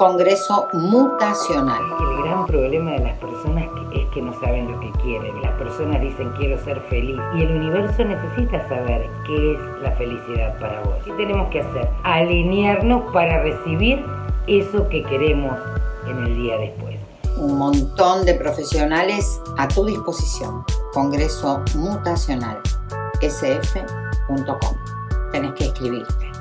Congreso Mutacional. El gran problema de las personas es que no saben lo que quieren. Las personas dicen quiero ser feliz y el universo necesita saber qué es la felicidad para vos. ¿Qué tenemos que hacer? Alinearnos para recibir eso que queremos en el día después. Un montón de profesionales a tu disposición. Congreso Mutacional sf.com. Tenés que escribirte.